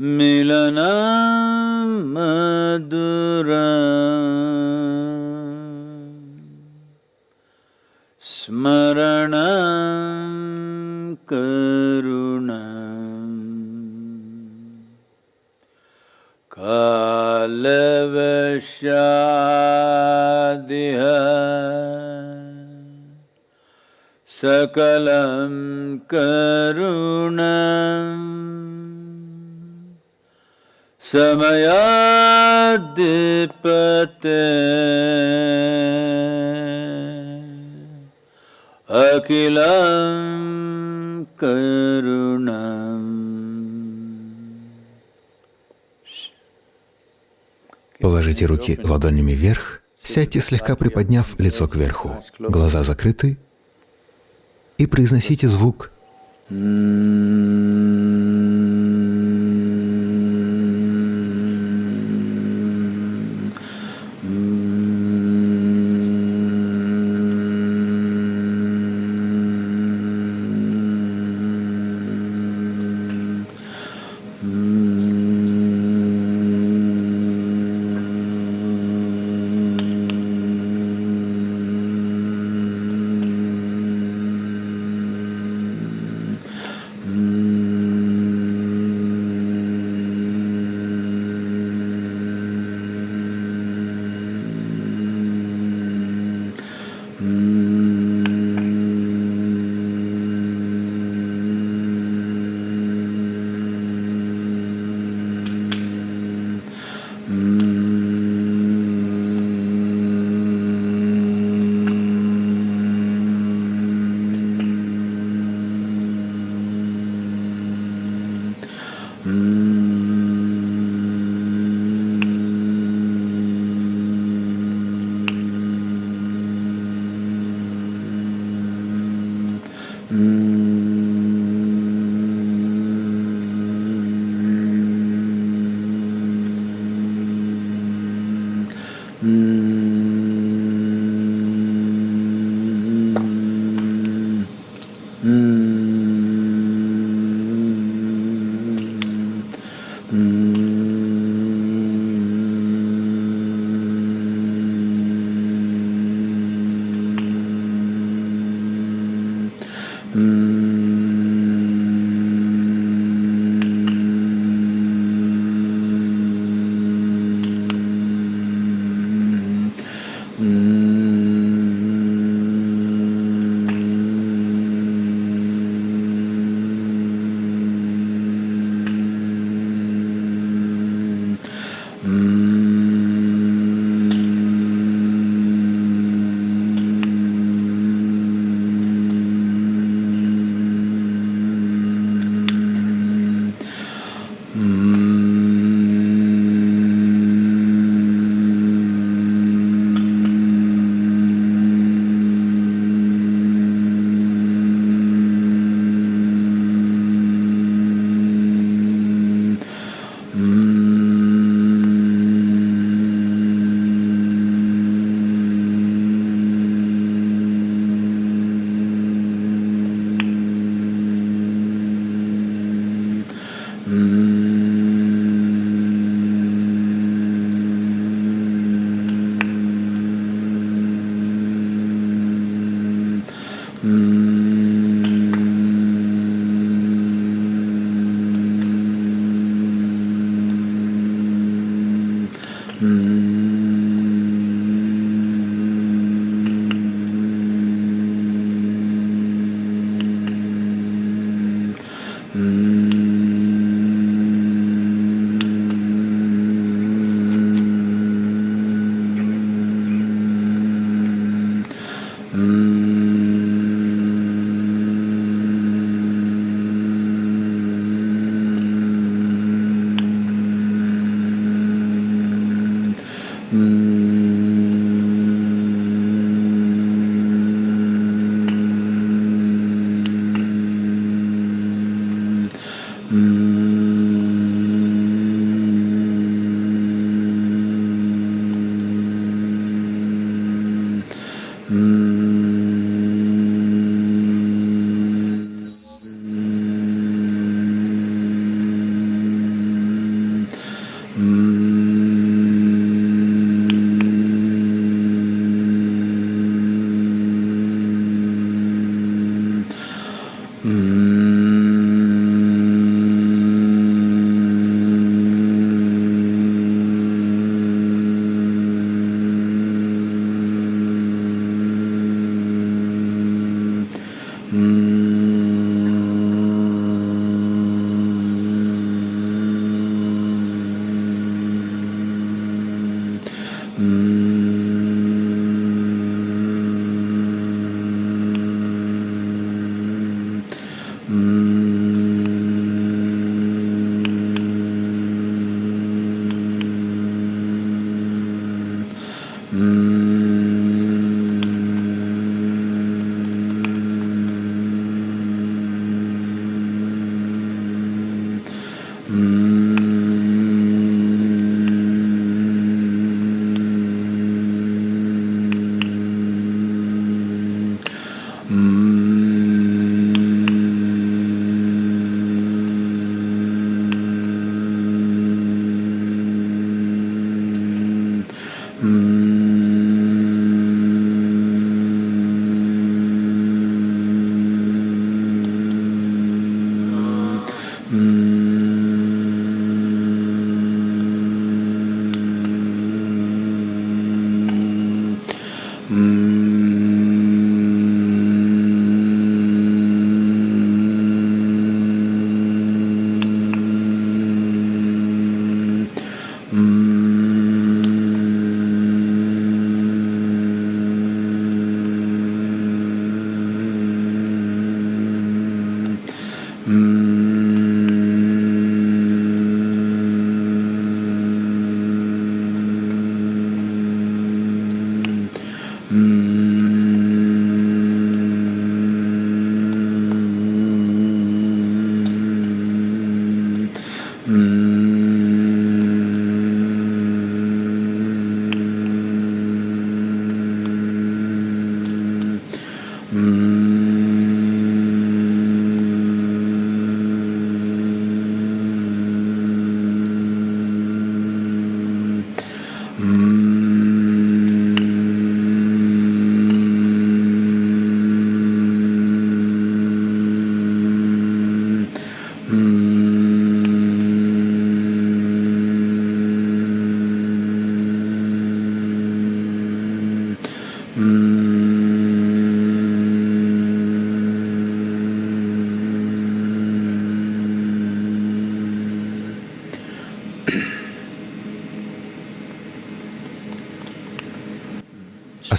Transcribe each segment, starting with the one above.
मिलनं मधुरा। स्मरणं करुणा। कालवशादिह। सकलं करुणम्। समयाद्धिपते अखिलं करुणम् Положите руки ладонями вверх, сядьте слегка приподняв лицо кверху, глаза закрыты и произносите звук Mm. mm,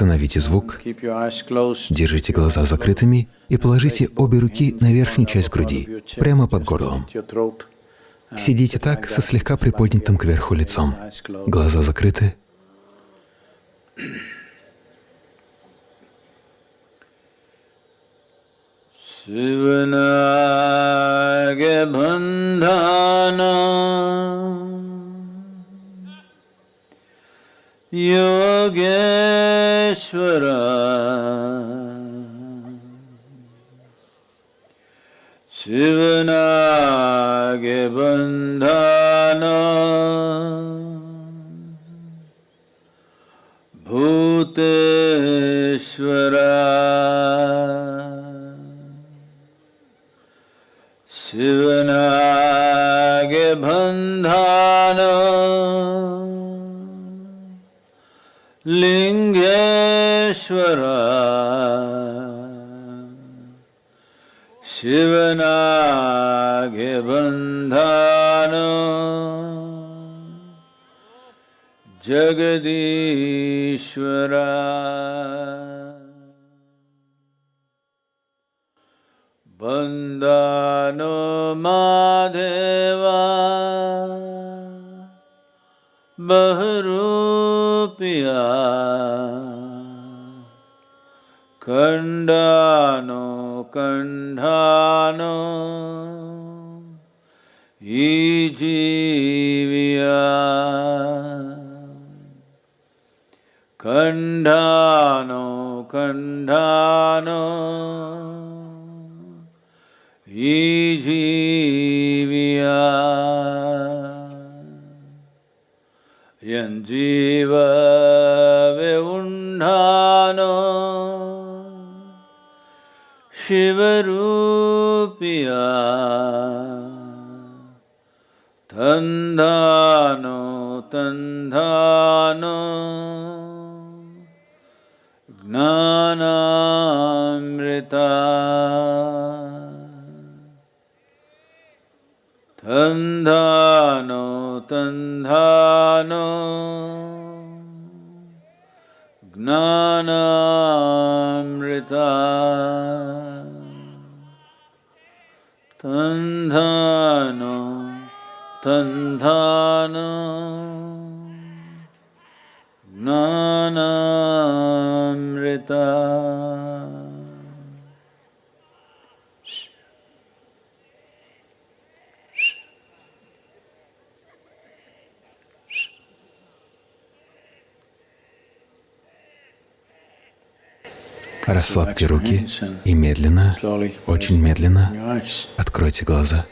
Остановите звук, держите глаза закрытыми и положите обе руки на верхнюю часть груди, прямо под горлом. Сидите так, со слегка приподнятым кверху лицом. Глаза закрыты. Yogeshwar. शिवनागे बन्धन। भूतेश्वर। शिवनागे बन्धन। लिङ्गेश्वर शिवनागे बन्धन जगदीश्वर बन्दानो माधेवा बहुरूपिया खण्डानो कण्ठानो ईजीविया खण्डानो कण्ठानो ईजीविया यञ्जीव शिवरूपिया। तन्धानो तन्धानो ज्ञानामृता Расслабьте руки и медленно, очень медленно откройте глаза.